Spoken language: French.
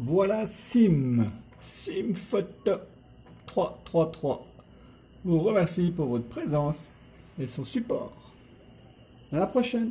Voilà Sim, Simphoto333 vous remercie pour votre présence et son support. À la prochaine.